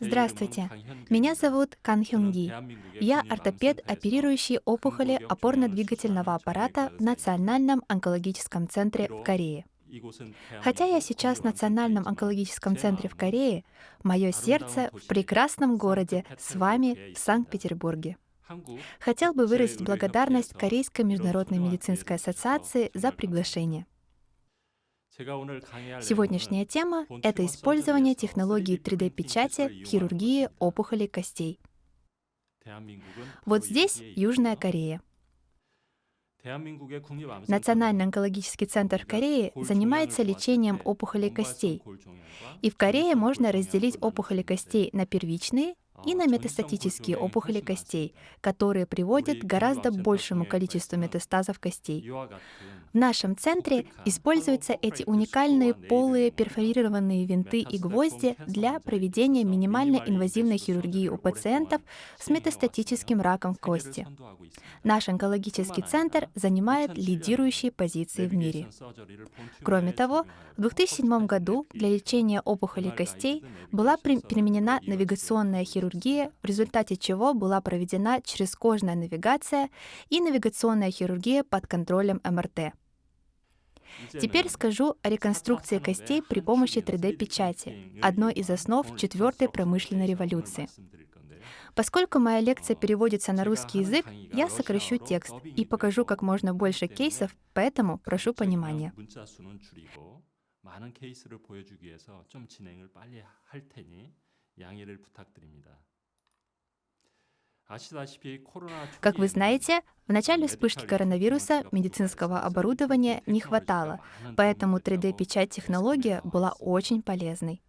Здравствуйте, меня зовут Кан Хён Ги. Я ортопед, оперирующий опухоли опорно-двигательного аппарата в Национальном онкологическом центре в Корее. Хотя я сейчас в Национальном онкологическом центре в Корее, мое сердце в прекрасном городе с вами в Санкт-Петербурге. Хотел бы выразить благодарность Корейской международной медицинской ассоциации за приглашение. Сегодняшняя тема — это использование технологии 3D-печати в хирургии опухолей костей. Вот здесь Южная Корея. Национальный онкологический центр в Корее занимается лечением опухолей костей. И в Корее можно разделить опухоли костей на первичные и на метастатические опухоли костей, которые приводят к гораздо большему количеству метастазов костей. В нашем центре используются эти уникальные полые перфорированные винты и гвозди для проведения минимально инвазивной хирургии у пациентов с метастатическим раком кости. Наш онкологический центр занимает лидирующие позиции в мире. Кроме того, в 2007 году для лечения опухолей костей была применена навигационная хирургия, в результате чего была проведена черезкожная навигация и навигационная хирургия под контролем МРТ. Теперь скажу о реконструкции костей при помощи 3D-печати, одной из основ четвертой промышленной революции. Поскольку моя лекция переводится на русский язык, я сокращу текст и покажу как можно больше кейсов, поэтому прошу понимания. Как вы знаете, в начале вспышки коронавируса медицинского оборудования не хватало, поэтому 3D-печать технология была очень полезной.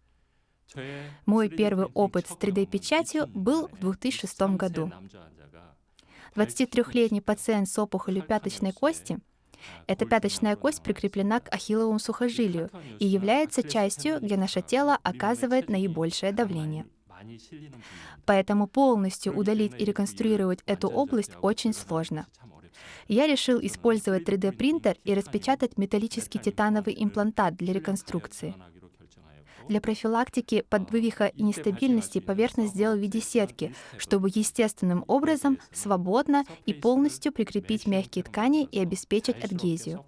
Мой первый опыт с 3D-печатью был в 2006 году. 23-летний пациент с опухолью пяточной кости эта пяточная кость прикреплена к ахилловому сухожилию и является частью, где наше тело оказывает наибольшее давление. Поэтому полностью удалить и реконструировать эту область очень сложно. Я решил использовать 3D-принтер и распечатать металлический титановый имплантат для реконструкции. Для профилактики подвывиха и нестабильности поверхность сделал в виде сетки, чтобы естественным образом свободно и полностью прикрепить мягкие ткани и обеспечить адгезию.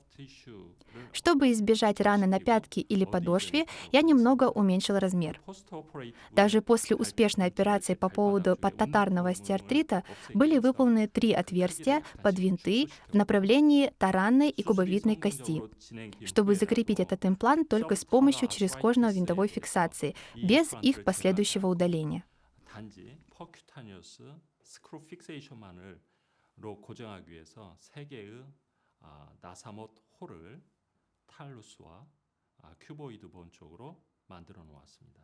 Чтобы избежать раны на пятке или подошве, я немного уменьшил размер. Даже после успешной операции по поводу подтатарного остеартрита были выполнены три отверстия под винты в направлении таранной и кубовидной кости, чтобы закрепить этот имплант только с помощью черезкожного винтовой фиксации, без их последующего удаления. 로 고정하기 위해서 세 개의 나사못 홀을 탈루스와 큐보이드 본 쪽으로 만들어 놓았습니다.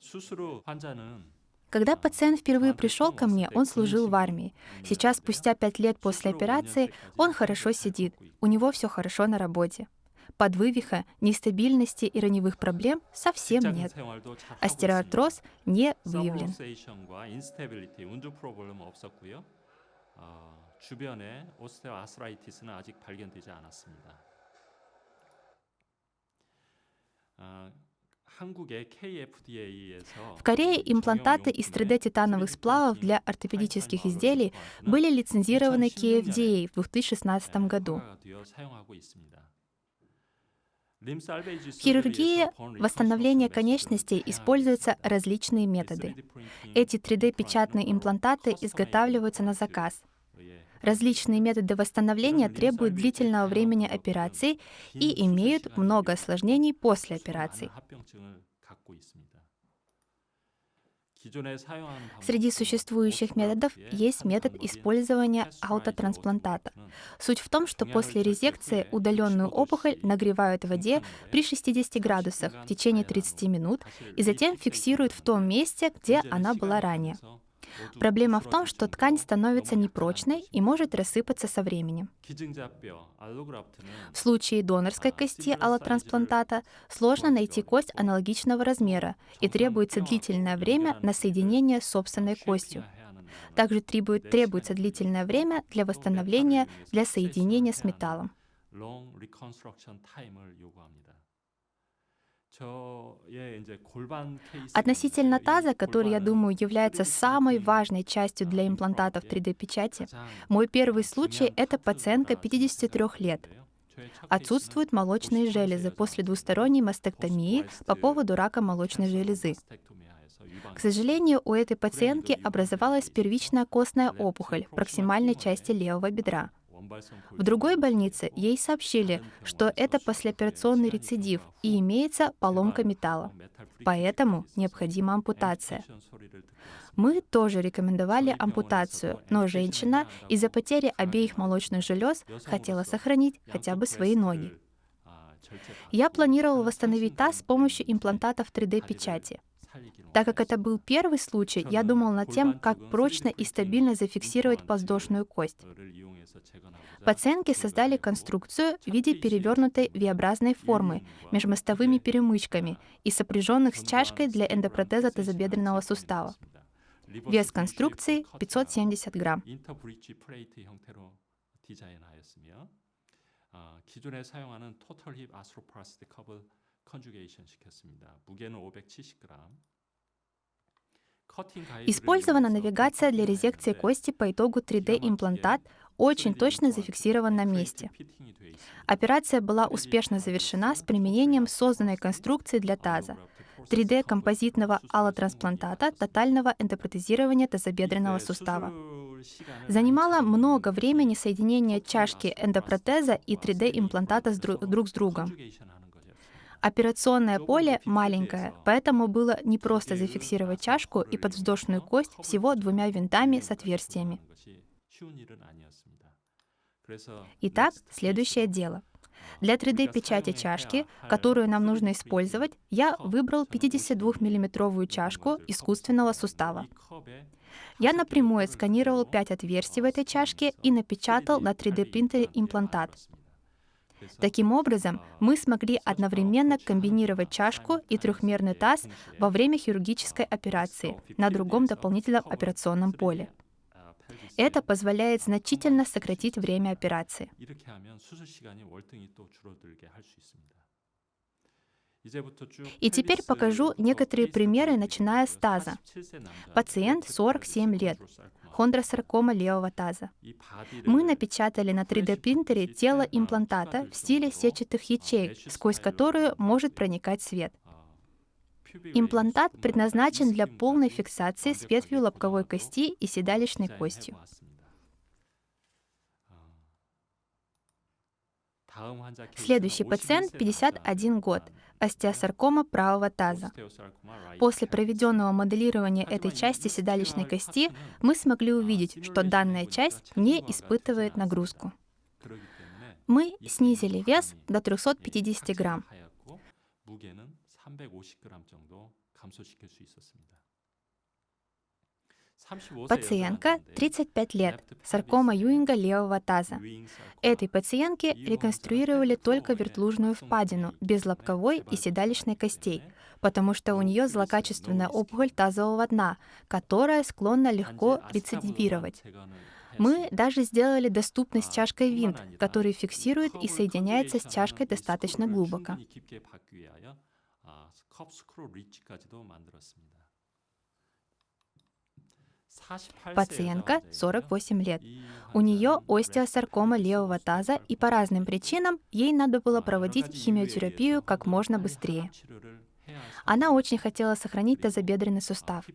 수술 환자는 Когда пациент впервые пришел ко мне, он служил в армии. Сейчас, спустя пять лет после операции, он хорошо сидит, у него все хорошо на работе. Подвывиха, нестабильности и раневых проблем совсем нет. Остероартроз не выявлен. 주변에 오스테오아스라이티스는 아직 발견되지 않았습니다. В Корее имплантаты из 3D-титановых сплавов для ортопедических изделий были лицензированы KFDA в 2016 году. В хирургии восстановления конечностей используются различные методы. Эти 3D-печатные имплантаты изготавливаются на заказ. Различные методы восстановления требуют длительного времени операции и имеют много осложнений после операции. Среди существующих методов есть метод использования аутотрансплантата. Суть в том, что после резекции удаленную опухоль нагревают в воде при 60 градусах в течение 30 минут и затем фиксируют в том месте, где она была ранее. Проблема в том, что ткань становится непрочной и может рассыпаться со временем. В случае донорской кости аллотрансплантата сложно найти кость аналогичного размера и требуется длительное время на соединение с собственной костью. Также требует, требуется длительное время для восстановления для соединения с металлом. Относительно таза, который, я думаю, является самой важной частью для имплантатов 3D-печати, мой первый случай — это пациентка 53 лет. Отсутствуют молочные железы после двусторонней мастектомии по поводу рака молочной железы. К сожалению, у этой пациентки образовалась первичная костная опухоль в проксимальной части левого бедра. В другой больнице ей сообщили, что это послеоперационный рецидив и имеется поломка металла. Поэтому необходима ампутация. Мы тоже рекомендовали ампутацию, но женщина из-за потери обеих молочных желез хотела сохранить хотя бы свои ноги. Я планировал восстановить таз с помощью имплантатов 3D-печати. Так как это был первый случай, я думал над тем, как прочно и стабильно зафиксировать подвздошную кость. Пациентки создали конструкцию в виде перевернутой V-образной формы межмостовыми перемычками и сопряженных с чашкой для эндопротеза тазобедренного сустава. Вес конструкции 570 грамм. 기존에 사용하는 토털 힙 아스트로플라스틱 컵을 컨주게이션 시켰습니다. 무게는 570g. Использована навигация для резекции кости по итогу 3D-имплантат очень точно зафиксирован на месте. Операция была успешно завершена с применением созданной конструкции для таза, 3D-композитного аллотрансплантата тотального эндопротезирования тазобедренного сустава. Занимало много времени соединение чашки эндопротеза и 3D-имплантата друг с другом. Операционное поле маленькое, поэтому было непросто зафиксировать чашку и подвздошную кость всего двумя винтами с отверстиями. Итак, следующее дело. Для 3D-печати чашки, которую нам нужно использовать, я выбрал 52 миллиметровую чашку искусственного сустава. Я напрямую отсканировал 5 отверстий в этой чашке и напечатал на 3D-принтере имплантат. Таким образом, мы смогли одновременно комбинировать чашку и трехмерный таз во время хирургической операции на другом дополнительном операционном поле. Это позволяет значительно сократить время операции. И теперь покажу некоторые примеры, начиная с таза. Пациент 47 лет, хондросаркома левого таза. Мы напечатали на 3D-принтере тело имплантата в стиле сетчатых ячеек, сквозь которую может проникать свет. Имплантат предназначен для полной фиксации с ветвью лобковой кости и седалищной костью. Следующий пациент 51 год, остеосаркома правого таза. После проведенного моделирования этой части седалищной кости мы смогли увидеть, что данная часть не испытывает нагрузку. Мы снизили вес до 350 грамм. Пациентка 35 лет, саркома Юинга левого таза. Этой пациентке реконструировали только вертлужную впадину, без лобковой и седалищной костей, потому что у нее злокачественная опухоль тазового дна, которая склонна легко рецидивировать. Мы даже сделали доступность чашкой винт, который фиксирует и соединяется с чашкой достаточно глубоко. Пациентка 48 лет. У нее остеосаркома левого таза, и по разным причинам ей надо было проводить химиотерапию как можно быстрее. Она очень хотела сохранить тазобедренный сустав.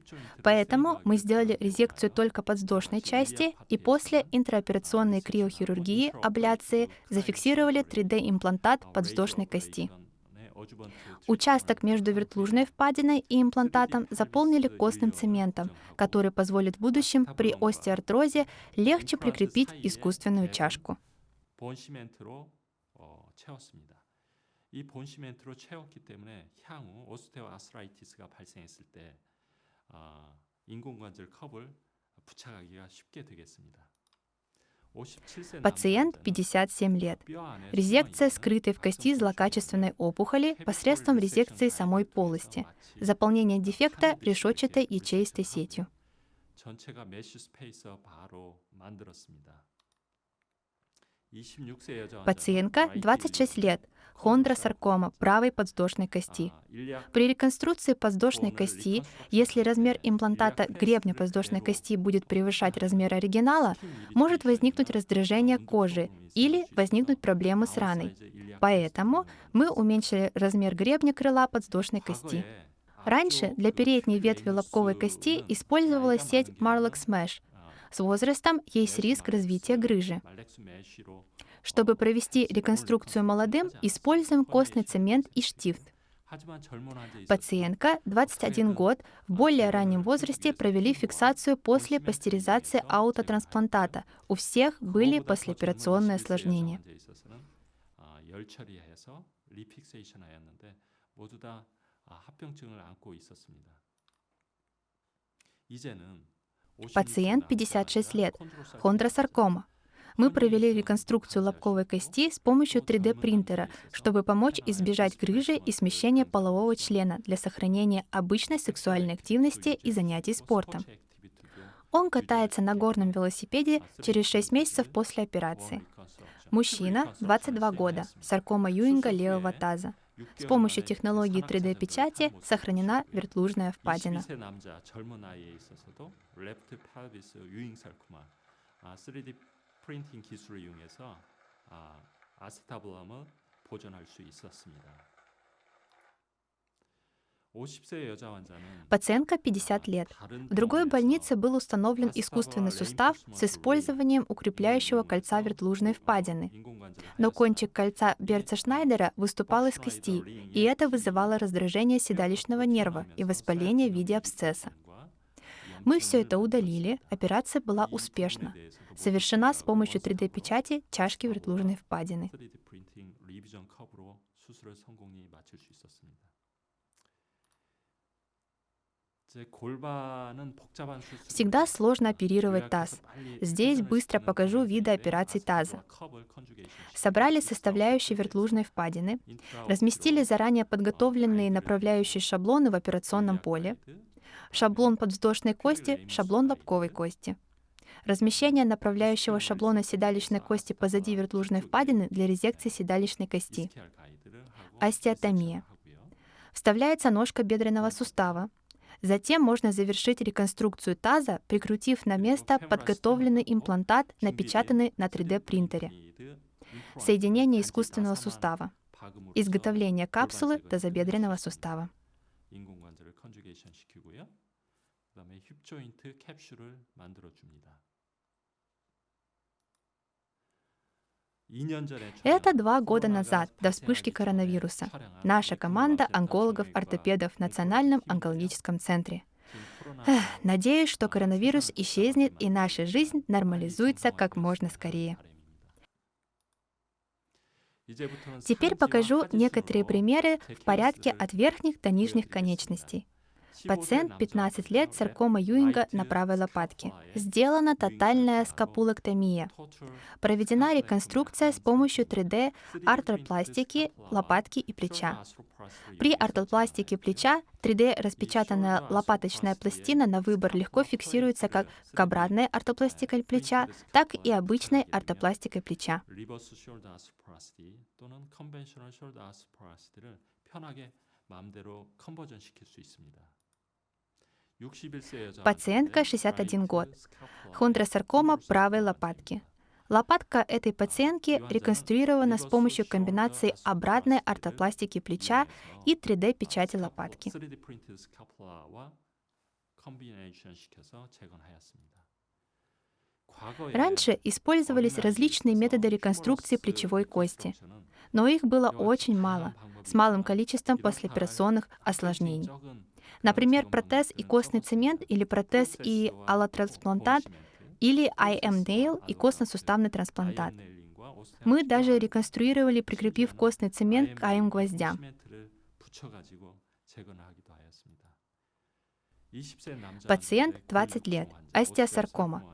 Поэтому мы сделали резекцию только подвздошной части и после интраоперационной криохирургии, абляции, зафиксировали 3D-имплантат подвздошной кости. Участок между вертлужной впадиной и имплантатом заполнили костным цементом, который позволит в будущем при остеоартрозе легче прикрепить искусственную чашку. 이 본시멘트로 채웠기 때문에 향후 오스테오아스라이티스가 발생했을 때 어, 인공관절 컵을 부착하기가 쉽게 되겠습니다. Пациент 57 лет. Резекция скрытой в кости злокачественной опухоли посредством резекции самой полости. Заполнение дефекта решетчатой ячеистой сетью. Пациентка 26 лет. хондросаркома правой подвздошной кости. При реконструкции подвздошной кости, если размер имплантата гребня подвздошной кости будет превышать размер оригинала, может возникнуть раздражение кожи или возникнуть проблемы с раной. Поэтому мы уменьшили размер гребня крыла подвздошной кости. Раньше для передней ветви лобковой кости использовалась сеть Marlock Smash. С возрастом есть риск развития грыжи. Чтобы провести реконструкцию молодым, используем костный цемент и штифт. Пациентка, 21 год, в более раннем возрасте провели фиксацию после пастеризации аутотрансплантата. У всех были послеоперационные осложнения. Пациент 56 лет, хондросаркома. Мы провели реконструкцию лобковой кости с помощью 3D-принтера, чтобы помочь избежать грыжи и смещения полового члена для сохранения обычной сексуальной активности и занятий спортом. Он катается на горном велосипеде через 6 месяцев после операции. Мужчина, 22 года, саркома Юинга левого таза. С помощью технологии 3D-печати сохранена вертлужная впадина. 프린팅 기술을 이용해서 아, 아세타블럼을 보존할 수 있었습니다. Пациентка 50 лет. В другой больнице был установлен искусственный сустав с использованием укрепляющего кольца вертлужной впадины. Но кончик кольца Берца Шнайдера выступал из кости, и это вызывало раздражение седалищного нерва и воспаление в виде абсцесса. Мы все это удалили, операция была успешна. Совершена с помощью 3D-печати чашки вертлужной впадины. Всегда сложно оперировать таз. Здесь быстро покажу виды операций таза. Собрали составляющие вертлужной впадины, разместили заранее подготовленные направляющие шаблоны в операционном поле, шаблон подвздошной кости, шаблон лобковой кости. Размещение направляющего шаблона седалищной кости позади вертлужной впадины для резекции седалищной кости. Остеотомия. Вставляется ножка бедренного сустава. Затем можно завершить реконструкцию таза, прикрутив на место подготовленный имплантат, напечатанный на 3D-принтере. Соединение искусственного сустава. Изготовление капсулы тазобедренного сустава. 그다음에 힙 조인트 캡슐을 만들어 줍니다. Это два года назад, до вспышки коронавируса. Наша команда онкологов-ортопедов в Национальном онкологическом центре. Эх, надеюсь, что коронавирус исчезнет и наша жизнь нормализуется как можно скорее. Теперь покажу некоторые примеры в порядке от верхних до нижних конечностей. Пациент 15 лет, саркома Юинга на правой лопатке. Сделана тотальная скапулэктомия. Проведена реконструкция с помощью 3D артропластики лопатки и плеча. При артропластике плеча 3D распечатанная лопаточная пластина на выбор легко фиксируется как кабрадной ортопластикой плеча, так и обычной ортопластикой плеча. 마음대로 컨버전 시킬 수 있습니다. Пациентка 61 год. Хондросаркома правой лопатки. Лопатка этой пациентки реконструирована с помощью комбинации обратной ортопластики плеча и 3D-печати лопатки. Раньше использовались различные методы реконструкции плечевой кости, но их было очень мало, с малым количеством послеоперационных осложнений. Например, протез и костный цемент или протез и аллотрансплантат или IM Nail и костно-суставный трансплантат. Мы даже реконструировали, прикрепив костный цемент к IM гвоздям. Пациент 20 лет, остеосаркома.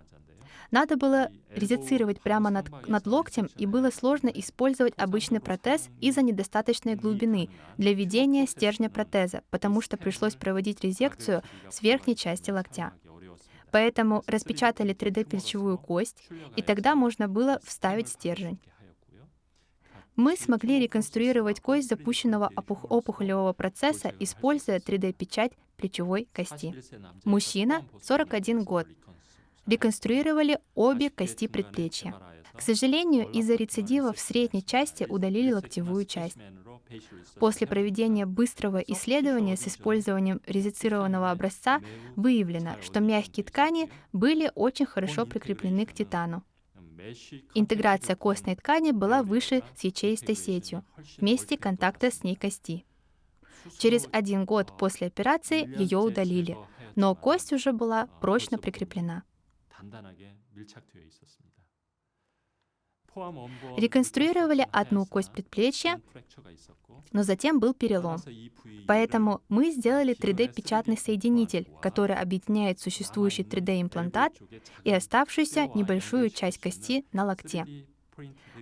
Надо было резицировать прямо над, над локтем, и было сложно использовать обычный протез из-за недостаточной глубины для введения стержня протеза, потому что пришлось проводить резекцию с верхней части локтя. Поэтому распечатали 3D-плечевую кость, и тогда можно было вставить стержень. Мы смогли реконструировать кость запущенного опухолевого процесса, используя 3D-печать плечевой кости. Мужчина, 41 год. Реконструировали обе кости предплечья. К сожалению, из-за рецидива в средней части удалили локтевую часть. После проведения быстрого исследования с использованием резицированного образца выявлено, что мягкие ткани были очень хорошо прикреплены к титану. Интеграция костной ткани была выше с ячеистой сетью, в месте контакта с ней кости. Через один год после операции ее удалили, но кость уже была прочно прикреплена. Реконструировали одну кость предплечья, но затем был перелом. Поэтому мы сделали 3D-печатный соединитель, который объединяет существующий 3D-имплантат и оставшуюся небольшую часть кости на локте.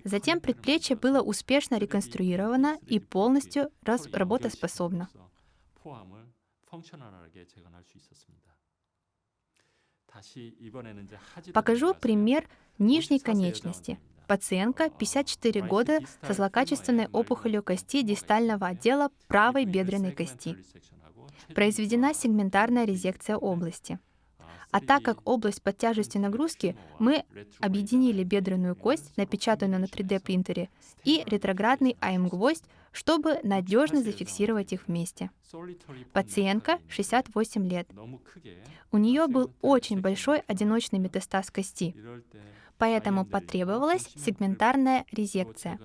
Затем предплечье было успешно реконструировано и полностью работоспособно. Покажу пример нижней конечности. Пациентка 54 года со злокачественной опухолью кости дистального отдела правой бедренной кости. Произведена сегментарная резекция области. А так как область под тяжестью нагрузки, мы объединили бедренную кость, напечатанную на 3D-принтере, и ретроградный АМ-гвоздь, чтобы надежно зафиксировать их вместе. Пациентка 68 лет. У нее был очень большой одиночный метастаз кости поэтому потребовалась сегментарная резекция.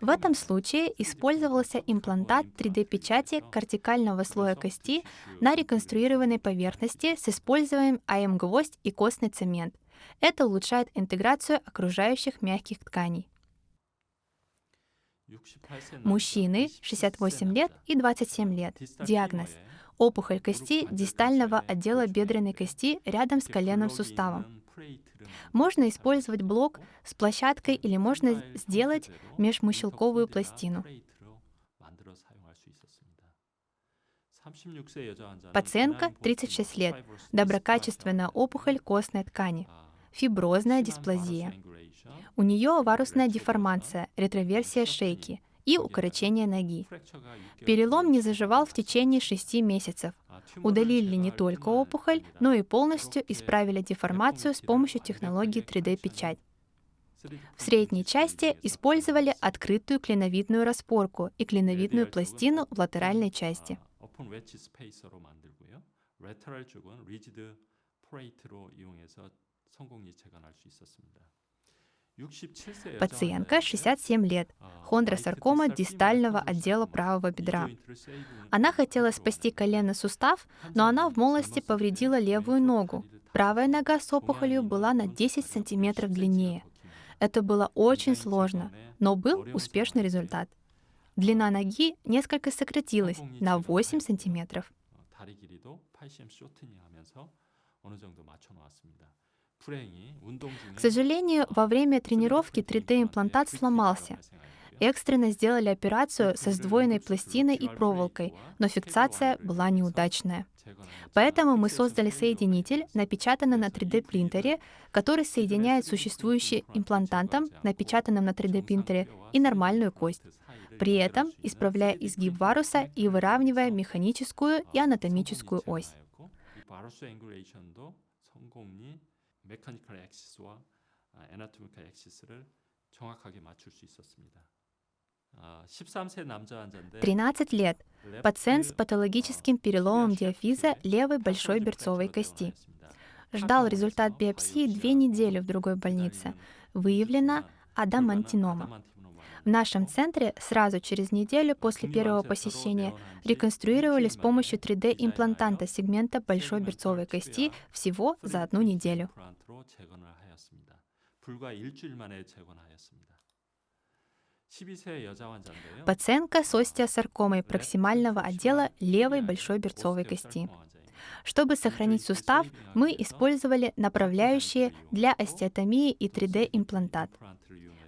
В этом случае использовался имплантат 3D-печати кортикального слоя кости на реконструированной поверхности с использованием АМ-гвоздь и костный цемент. Это улучшает интеграцию окружающих мягких тканей. Мужчины 68 лет и 27 лет. Диагноз – опухоль кости дистального отдела бедренной кости рядом с коленным суставом. Можно использовать блок с площадкой или можно сделать межмыщелковую пластину. Пациентка 36 лет, доброкачественная опухоль костной ткани, фиброзная дисплазия. У нее варусная деформация, ретроверсия шейки и укорочение ноги. Перелом не заживал в течение 6 месяцев, Удалили не только опухоль, но и полностью исправили деформацию с помощью технологии 3D-печать. В средней части использовали открытую клиновидную распорку и клиновидную пластину в латеральной части. Пациентка 67 лет, хондросаркома дистального отдела правого бедра. Она хотела спасти коленный сустав, но она в молодости повредила левую ногу. Правая нога с опухолью была на 10 сантиметров длиннее. Это было очень сложно, но был успешный результат. Длина ноги несколько сократилась на 8 сантиметров. К сожалению, во время тренировки 3D-имплантат сломался. Экстренно сделали операцию со сдвоенной пластиной и проволокой, но фиксация была неудачная. Поэтому мы создали соединитель, напечатанный на 3D-принтере, который соединяет существующий имплантантом, напечатанным на 3D-принтере, и нормальную кость, при этом исправляя изгиб варуса и выравнивая механическую и анатомическую ось. 메카니컬 엑시스와 애나토미컬 엑시스를 정확하게 맞출 수 있었습니다. 13 лет. Пациент с патологическим переломом диафиза левой большой берцовой кости. Ждал результат биопсии две недели в другой больнице. Выявлена адамантинома. В нашем центре сразу через неделю после первого посещения реконструировали с помощью 3D-имплантанта сегмента большой берцовой кости всего за одну неделю. Пациентка с остеосаркомой проксимального отдела левой большой берцовой кости. Чтобы сохранить сустав, мы использовали направляющие для остеотомии и 3D-имплантат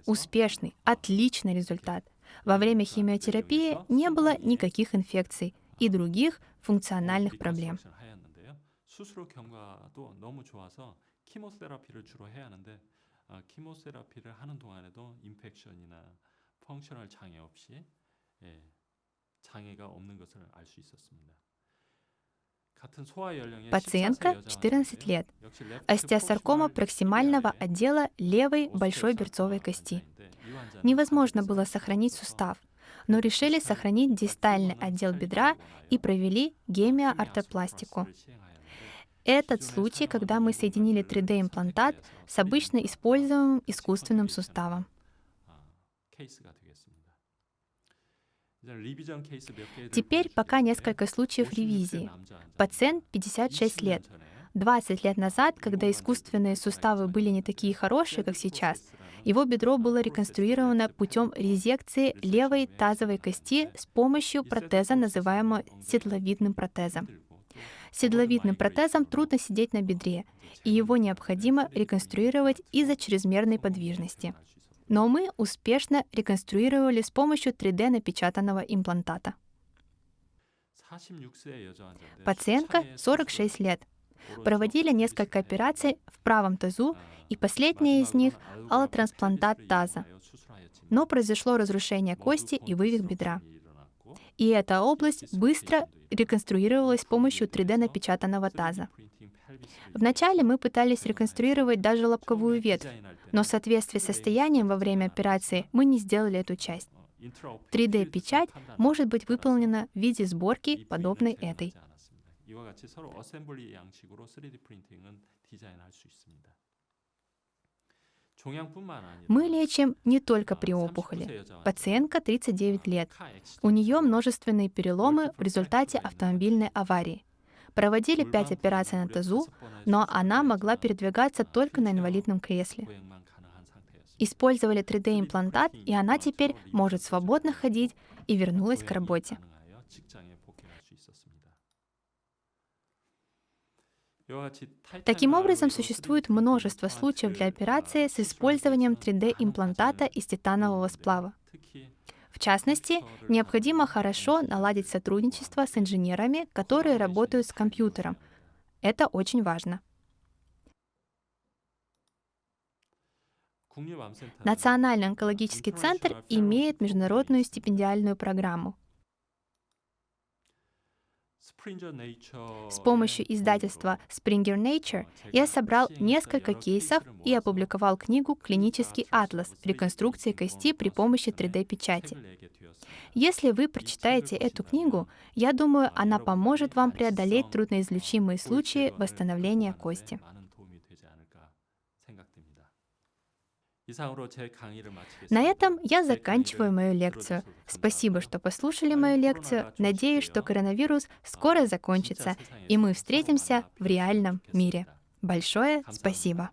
Успешный, отличный результат. Во время химиотерапии не было никаких инфекций и других функциональных проблем. 키모세라피를 주로 해야 하는데 키모세라피를 하는 동안에도 인펙션이나 펑셔널 장애 없이 예, 장애가 없는 것을 알 수 있었습니다. Пациентка 14 лет. Остеосаркома проксимального отдела левой большой берцовой кости. Невозможно было сохранить сустав, но решили сохранить дистальный отдел бедра и провели гемиоартопластику. Этот случай, когда мы соединили 3D-имплантат с обычно используемым искусственным суставом. Теперь пока несколько случаев ревизии. Пациент 56 лет. 20 лет назад, когда искусственные суставы были не такие хорошие, как сейчас, его бедро было реконструировано путем резекции левой тазовой кости с помощью протеза, называемого седловидным протезом. Седловидным протезом трудно сидеть на бедре, и его необходимо реконструировать из-за чрезмерной подвижности но мы успешно реконструировали с помощью 3D-напечатанного имплантата. Пациентка 46 лет. Проводили несколько операций в правом тазу, и последняя из них — аллотрансплантат таза. Но произошло разрушение кости и вывих бедра. И эта область быстро реконструировалась с помощью 3D-напечатанного таза. Вначале мы пытались реконструировать даже лобковую ветвь, но в соответствии с состоянием во время операции мы не сделали эту часть. 3D-печать может быть выполнена в виде сборки, подобной этой. Мы лечим не только при опухоли. Пациентка 39 лет. У нее множественные переломы в результате автомобильной аварии. Проводили пять операций на тазу, но она могла передвигаться только на инвалидном кресле. Использовали 3D-имплантат, и она теперь может свободно ходить и вернулась к работе. Таким образом, существует множество случаев для операции с использованием 3D-имплантата из титанового сплава. Частности, необходимо хорошо наладить сотрудничество с инженерами, которые работают с компьютером. Это очень важно. Национальный онкологический центр имеет международную стипендиальную программу. С помощью издательства Springer Nature я собрал несколько кейсов и опубликовал книгу «Клинический атлас. Реконструкции кости при помощи 3D-печати». Если вы прочитаете эту книгу, я думаю, она поможет вам преодолеть трудноизлечимые случаи восстановления кости. На этом я заканчиваю мою лекцию. Спасибо, что послушали мою лекцию. Надеюсь, что коронавирус скоро закончится, и мы встретимся в реальном мире. Большое спасибо.